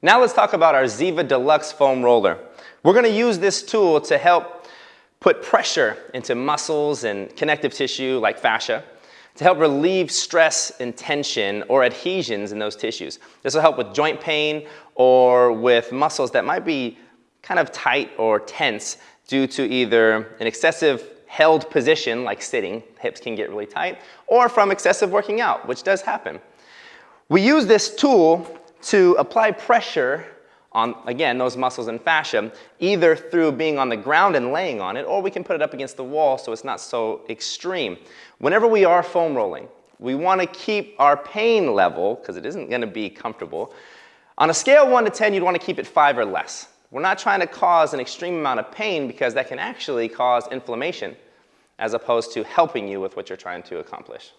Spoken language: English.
Now let's talk about our Ziva Deluxe foam roller. We're going to use this tool to help put pressure into muscles and connective tissue like fascia to help relieve stress and tension or adhesions in those tissues. This will help with joint pain or with muscles that might be kind of tight or tense due to either an excessive held position like sitting, hips can get really tight, or from excessive working out, which does happen. We use this tool to apply pressure on, again, those muscles and fascia, either through being on the ground and laying on it, or we can put it up against the wall so it's not so extreme. Whenever we are foam rolling, we want to keep our pain level, because it isn't going to be comfortable. On a scale of 1 to 10, you'd want to keep it 5 or less. We're not trying to cause an extreme amount of pain because that can actually cause inflammation as opposed to helping you with what you're trying to accomplish.